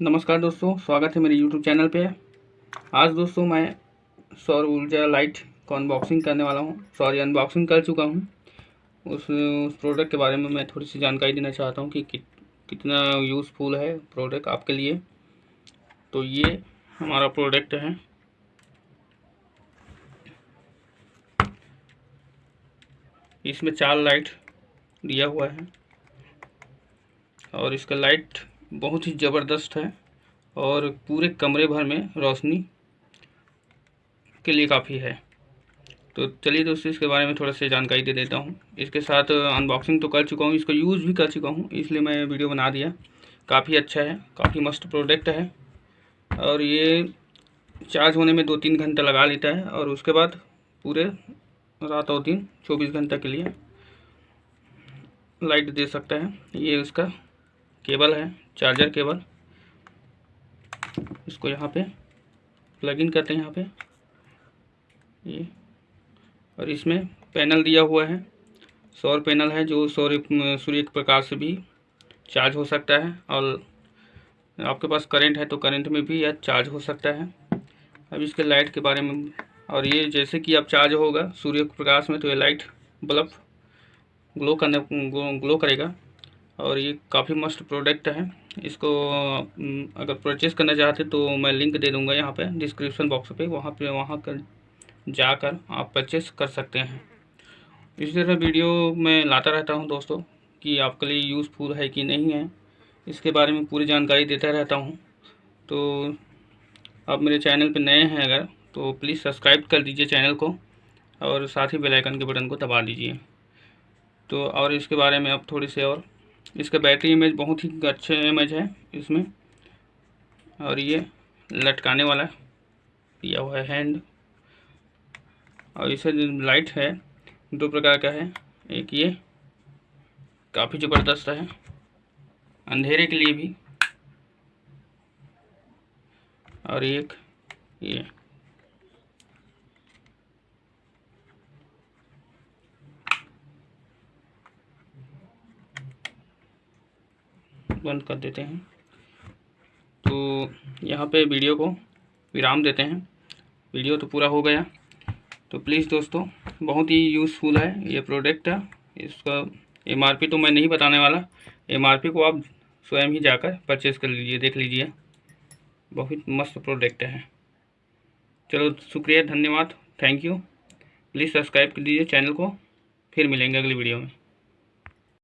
नमस्कार दोस्तों, स्वागत है मेरे यूट्यूब चैनल पे। आज दोस्तों मैं सौर ऊर्जा लाइट को अनबॉक्सिंग करने वाला हूँ। सॉरी अनबॉक्सिंग कर चुका हूँ। उस उस प्रोडक्ट के बारे में मैं थोड़ी सी जानकारी देना चाहता हूँ कि कि कितना यूज़फुल है प्रोडक्ट आपके लिए। तो ये हमारा प्रोडक्ट है। इसमें चार लाइट दिया हुआ है। और इसका लाइट बहुत ही ज़बरदस्त है और पूरे कमरे भर में रोशनी के लिए काफ़ी है। तो चलिए दोस्तों, इसके बारे में थोड़ा सा जानकारी दे देता हूँ। इसके साथ अनबॉक्सिंग तो कर चुका हूँ, इसको यूज़ भी कर चुका हूँ, इसलिए मैं वीडियो बना दिया। काफ़ी अच्छा है, काफ़ी मस्त प्रोडक्ट है। और ये चार्ज होने में दो तीन घंटा लगा लेता है और उसके बाद पूरे रात और दिन, चौबीस घंटा के लिए लाइट दे सकता है। ये उसका केबल है। Charger cable. इसको यहाँ पे प्लग इन करते हैं यहाँ पे। ये। और इसमें पैनल दिया हुआ है। सौर पैनल है जो सौर सूर्य के प्रकाश से भी चार्ज हो सकता है। और आपके पास करंट है तो करंट में भी यह चार्ज हो सकता है। अब इसके लाइट के बारे में। और ये जैसे कि अब चार्ज होगा सूर्य के प्रकाश में तो ये लाइट बल्ब ग्लो करने ग्लो करेगा। और ये काफ़ी मस्त प्रोडक्ट है। इसको अगर परचेज़ करना चाहते तो मैं लिंक दे दूँगा यहाँ पे डिस्क्रिप्शन बॉक्स पे। वहाँ पे, वहाँ कर, जाकर आप परचेस कर सकते हैं। इसी तरह वीडियो मैं लाता रहता हूँ दोस्तों कि आपके लिए यूज़फुल है कि नहीं है। इसके बारे में पूरी जानकारी देता रहता हूँ। तो आप मेरे चैनल पर नए हैं अगर तो प्लीज़ सब्सक्राइब कर दीजिए चैनल को और साथ ही बेलाइकन के बटन को दबा दीजिए। तो और इसके बारे में आप थोड़ी सी और इसका बैटरी इमेज बहुत ही अच्छे इमेज है इसमें। और ये लटकाने वाला दिया हुआ है हैंड और इसे लाइट है, दो प्रकार का है। एक ये काफ़ी ज़बरदस्त है, अंधेरे के लिए भी। और एक ये। बंद कर देते हैं। तो यहाँ पे वीडियो को विराम देते हैं। वीडियो तो पूरा हो गया। तो प्लीज़ दोस्तों, बहुत ही यूज़फुल है ये प्रोडक्ट इसका एमआरपी तो मैं नहीं बताने वाला। एमआरपी को आप स्वयं ही जाकर परचेज़ कर लीजिए, देख लीजिए। बहुत मस्त प्रोडक्ट है। चलो, शुक्रिया, धन्यवाद। थैंक यू प्लीज़ सब्सक्राइब कर दीजिए चैनल को। फिर मिलेंगे अगली वीडियो में।